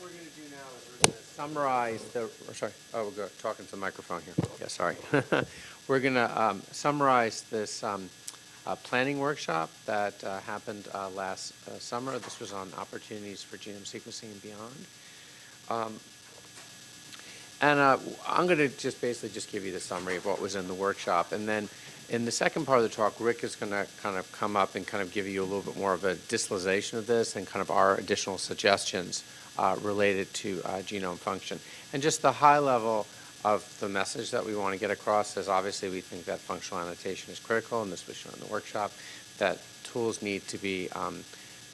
we're going to do now is we're going to summarize the, or sorry, oh, we're go- talking to the microphone here. Yeah, sorry. We're going to summarize this um, uh, planning workshop that uh, happened uh, last uh, summer. This was on opportunities for genome sequencing and beyond. Um, And uh, I'm going to just basically just give you the summary of what was in the workshop. And then in the second part of the talk, Rick is going to kind of come up and kind of give you a little bit more of a distillation of this and kind of our additional suggestions uh, related to uh, genome function. And just the high level of the message that we want to get across is obviously we think that functional annotation is critical, and this was shown in the workshop, that tools need to be um,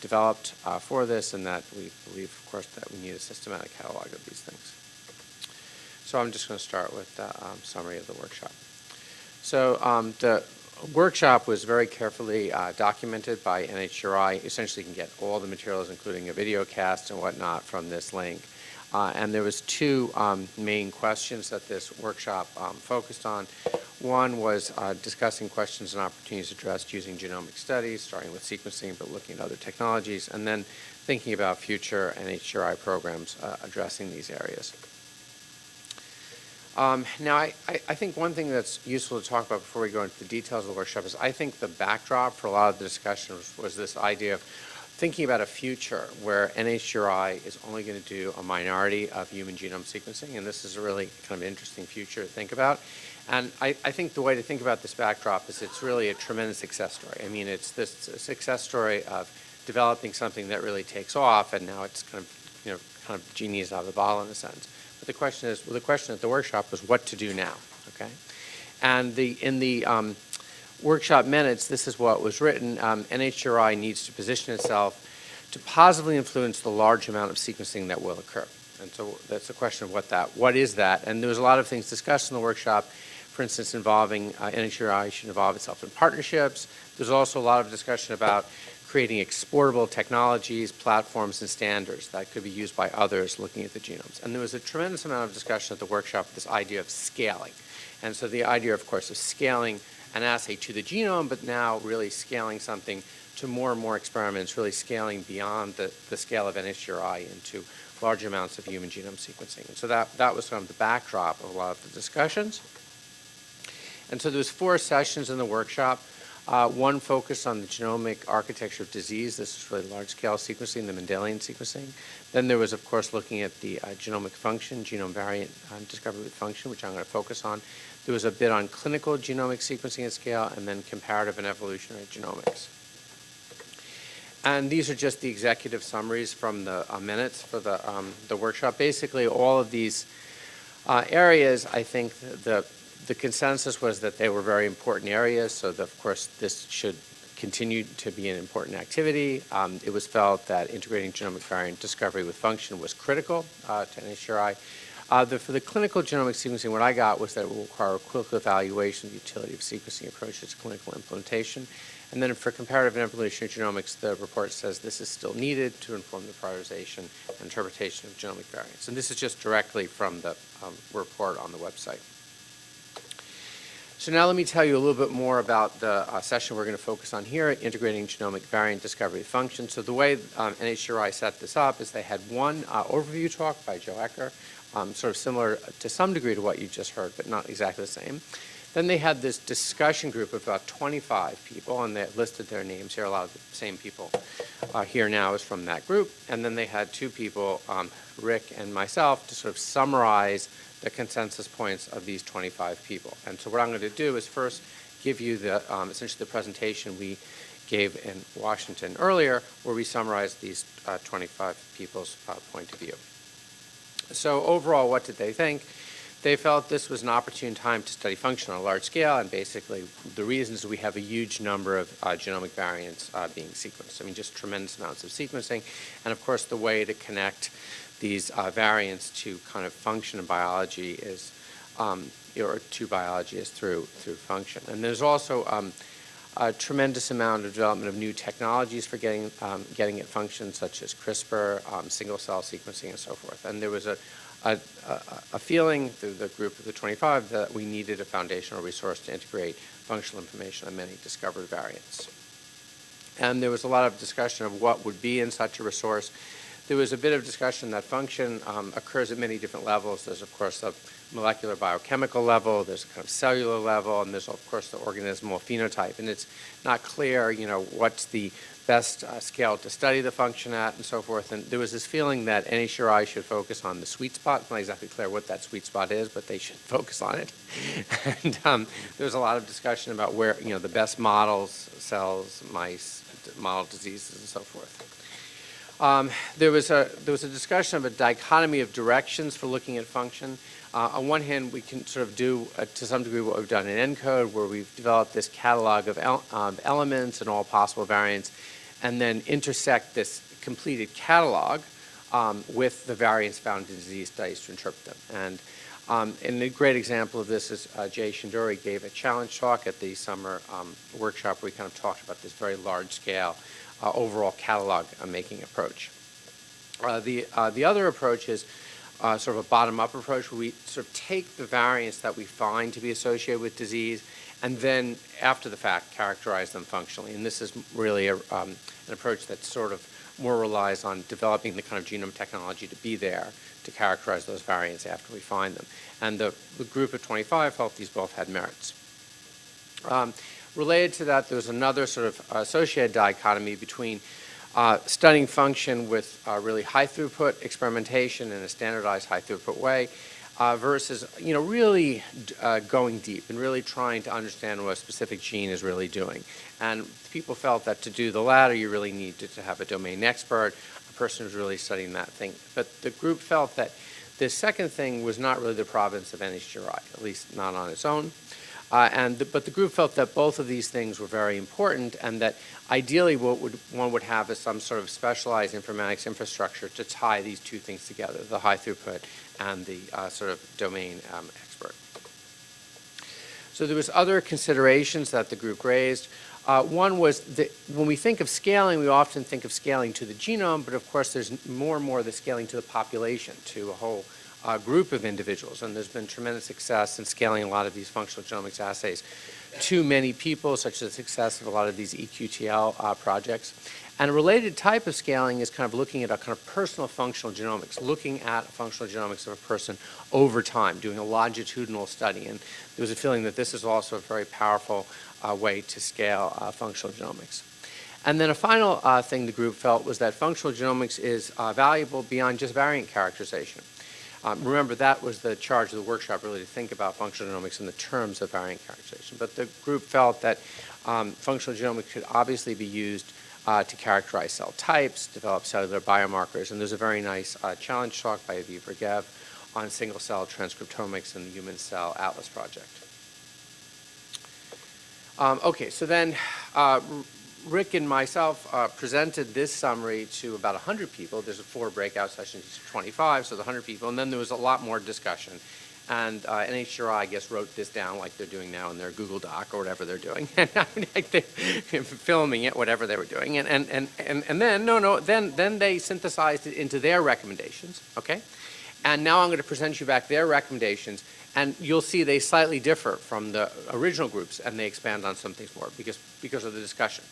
developed uh, for this, and that we believe, of course, that we need a systematic catalog of these things. So I'm just going to start with the um, summary of the workshop. So um, the workshop was very carefully uh, documented by NHGRI. Essentially, you can get all the materials, including a video cast and whatnot, from this link. Uh, and there was two um, main questions that this workshop um, focused on. One was uh, discussing questions and opportunities addressed using genomic studies, starting with sequencing, but looking at other technologies, and then thinking about future NHGRI programs uh, addressing these areas. Um, now, I, I, think one thing that's useful to talk about before we go into the details of the workshop is I think the backdrop for a lot of the discussion was, was this idea of thinking about a future where NHGRI is only going to do a minority of human genome sequencing, and this is a really kind of interesting future to think about. And I, I think the way to think about this backdrop is it's really a tremendous success story. I mean, it's this success story of developing something that really takes off, and now it's kind of, you know, kind of genius out of the bottle in a sense. But the question is, well, the question at the workshop was what to do now, okay? And the, in the um, workshop minutes, this is what was written. Um, NHGRI needs to position itself to positively influence the large amount of sequencing that will occur. And so that's the question of what that, what is that? And there was a lot of things discussed in the workshop, for instance, involving uh, NHGRI should involve itself in partnerships. There's also a lot of discussion about creating exportable technologies, platforms, and standards that could be used by others looking at the genomes. And there was a tremendous amount of discussion at the workshop, this idea of scaling. And so the idea, of course, of scaling an assay to the genome, but now really scaling something to more and more experiments, really scaling beyond the, the scale of NHGRI into large amounts of human genome sequencing. And so that, that was kind of the backdrop of a lot of the discussions. And so there was four sessions in the workshop. Uh, one focused on the genomic architecture of disease. This is really large-scale sequencing, the Mendelian sequencing. Then there was, of course, looking at the uh, genomic function, genome variant uh, discovery with function, which I'm going to focus on. There was a bit on clinical genomic sequencing at scale, and then comparative and evolutionary genomics. And these are just the executive summaries from the uh, minutes for the, um, the workshop. Basically, all of these uh, areas, I think the, the consensus was that they were very important areas, so that, of course this should continue to be an important activity. Um, it was felt that integrating genomic variant discovery with function was critical uh, to NHGRI. Uh, the, for the clinical genomic sequencing, what I got was that it will require a clinical evaluation of the utility of sequencing approaches to clinical implementation. And then for comparative and evolutionary genomics, the report says this is still needed to inform the prioritization and interpretation of genomic variants. And this is just directly from the um, report on the website. So now let me tell you a little bit more about the uh, session we're going to focus on here, integrating genomic variant discovery function. So the way um, NHGRI set this up is they had one uh, overview talk by Joe Ecker, um, sort of similar to some degree to what you just heard, but not exactly the same. Then they had this discussion group of about 25 people, and they listed their names here. A lot of the same people uh, here now is from that group. And then they had two people, um, Rick and myself, to sort of summarize the consensus points of these 25 people. And so what I'm going to do is first give you the um, essentially the presentation we gave in Washington earlier, where we summarized these uh, 25 people's uh, point of view. So overall, what did they think? They felt this was an opportune time to study function on a large scale, and basically the reasons we have a huge number of uh, genomic variants uh, being sequenced. I mean, just tremendous amounts of sequencing, and of course the way to connect these uh, variants to kind of function in biology is, um, or to biology is through, through function. And there's also um, a tremendous amount of development of new technologies for getting, um, getting at function, such as CRISPR, um, single-cell sequencing, and so forth. And there was a, a, a, feeling through the group of the 25 that we needed a foundational resource to integrate functional information on many discovered variants. And there was a lot of discussion of what would be in such a resource. there was a bit of discussion that function um, occurs at many different levels. There's, of course, the molecular biochemical level, there's a kind of cellular level, and there's, of course, the organismal phenotype. And it's not clear, you know, what's the best uh, scale to study the function at and so forth. And there was this feeling that NHGRI should focus on the sweet spot. It's not exactly clear what that sweet spot is, but they should focus on it. and um, there was a lot of discussion about where, you know, the best models, cells, mice, model diseases, and so forth. Um, there, was a, there was a discussion of a dichotomy of directions for looking at function. Uh, on one hand, we can sort of do, uh, to some degree, what we've done in ENCODE, where we've developed this catalog of el um, elements and all possible variants, and then intersect this completed catalog um, with the variants found in disease studies to interpret them. And, um, and a great example of this is uh, Jay Shendure gave a challenge talk at the summer um, workshop where we kind of talked about this very large scale uh, overall catalog making approach. Uh, the, uh, the other approach is uh, sort of a bottom-up approach where we sort of take the variants that we find to be associated with disease and then after the fact characterize them functionally. And this is really a, um, an approach that sort of more relies on developing the kind of genome technology to be there to characterize those variants after we find them. And the, the group of 25 felt these both had merits. Um, related to that, there was another sort of associated dichotomy between uh, studying function with uh, really high throughput experimentation in a standardized high throughput way uh, versus, you know, really uh, going deep and really trying to understand what a specific gene is really doing. And people felt that to do the latter, you really needed to have a domain expert, a person who's really studying that thing. But the group felt that the second thing was not really the province of NHGRI, at least not on its own. Uh, and the, but the group felt that both of these things were very important and that ideally what would, one would have is some sort of specialized informatics infrastructure to tie these two things together, the high throughput and the uh, sort of domain um, expert. So there was other considerations that the group raised. Uh, one was that when we think of scaling, we often think of scaling to the genome, but of course there's more and more the scaling to the population, to a whole uh, group of individuals. And there's been tremendous success in scaling a lot of these functional genomics assays to many people, such as the success of a lot of these EQTL uh, projects. And a related type of scaling is kind of looking at a kind of personal functional genomics, looking at functional genomics of a person over time, doing a longitudinal study. And there was a feeling that this is also a very powerful uh, way to scale uh, functional genomics. And then a final uh, thing the group felt was that functional genomics is uh, valuable beyond just variant characterization. Um, remember, that was the charge of the workshop, really, to think about functional genomics in the terms of variant characterization. But the group felt that um, functional genomics could obviously be used uh, to characterize cell types, develop cellular biomarkers, and there's a very nice uh, challenge talk by Aviv Regev on single-cell transcriptomics in the Human Cell Atlas Project. Um, okay, so then uh, Rick and myself uh, presented this summary to about 100 people. There's a four breakout sessions, 25, so the 100 people, and then there was a lot more discussion. And uh, NHGRI, I guess, wrote this down like they're doing now in their Google Doc or whatever they're doing, and filming it, whatever they were doing. And, and, and, and, and then, no, no, then, then they synthesized it into their recommendations, okay? And now I'm going to present you back their recommendations, and you'll see they slightly differ from the original groups, and they expand on some things more because, because of the discussion.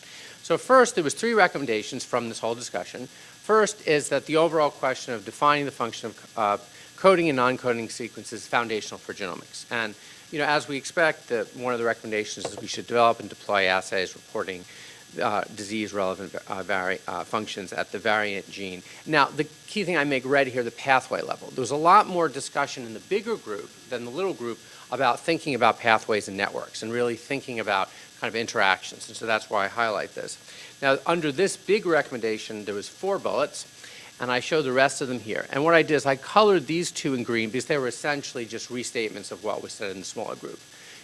So first, there was three recommendations from this whole discussion. First is that the overall question of defining the function of uh, coding and non-coding sequences is foundational for genomics. And you know, as we expect, the, one of the recommendations is we should develop and deploy assays reporting uh, disease-relevant uh, uh, functions at the variant gene. Now, the key thing I make red here, the pathway level. There was a lot more discussion in the bigger group than the little group about thinking about pathways and networks and really thinking about kind of interactions. And so that's why I highlight this. Now, under this big recommendation, there was four bullets, and I show the rest of them here. And what I did is I colored these two in green because they were essentially just restatements of what was said in the smaller group.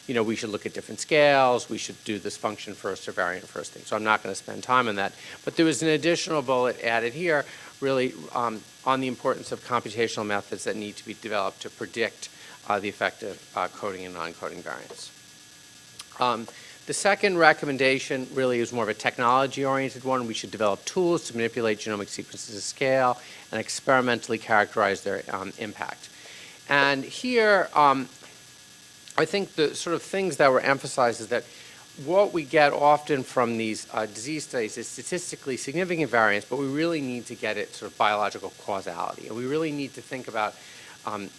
You know, we should look at different scales, we should do this function first or variant first thing. So I'm not going to spend time on that. But there was an additional bullet added here, really um, on the importance of computational methods that need to be developed to predict uh, the effect of uh, coding and non-coding variants. Um, the second recommendation really is more of a technology-oriented one. We should develop tools to manipulate genomic sequences at scale and experimentally characterize their um, impact. And here, um, I think the sort of things that were emphasized is that what we get often from these uh, disease studies is statistically significant variance, but we really need to get it sort of biological causality. And we really need to think about um,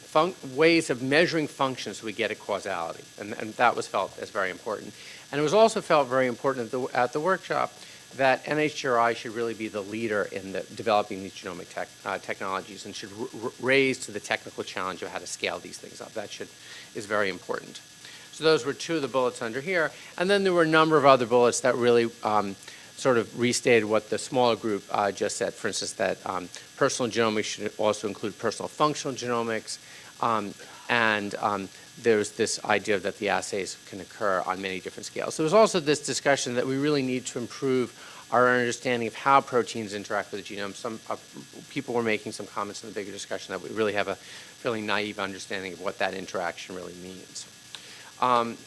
ways of measuring functions so we get a causality. And, and that was felt as very important. And it was also felt very important at the, at the workshop that NHGRI should really be the leader in the developing these genomic tech, uh, technologies and should raise to the technical challenge of how to scale these things up. That should, is very important. So those were two of the bullets under here. And then there were a number of other bullets that really um, sort of restated what the smaller group uh, just said. For instance, that um, personal genomics should also include personal functional genomics. Um, and um, there's this idea that the assays can occur on many different scales. There was also this discussion that we really need to improve our understanding of how proteins interact with the genome. Some uh, people were making some comments in the bigger discussion that we really have a fairly naive understanding of what that interaction really means. Um,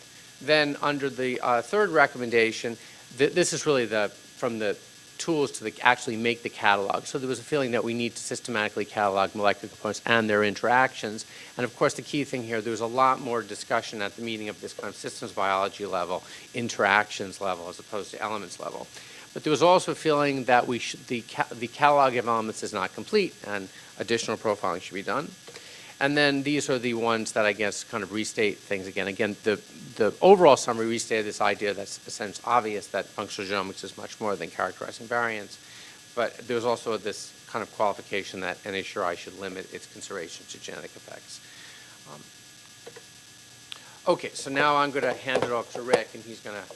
Then, under the uh, third recommendation, th- this is really the, from the tools to the, actually make the catalog. So there was a feeling that we need to systematically catalog molecular components and their interactions. And of course, the key thing here, there was a lot more discussion at the meeting of this kind of systems biology level, interactions level, as opposed to elements level. But there was also a feeling that we should, the, ca- the catalog of elements is not complete, and additional profiling should be done. And then these are the ones that I guess kind of restate things again. Again, the, the overall summary restated this idea that's essentially obvious that functional genomics is much more than characterizing variants. But there's also this kind of qualification that NHRI should limit its consideration to genetic effects. Um, Okay, so now I'm going to hand it off to Rick, and he's going to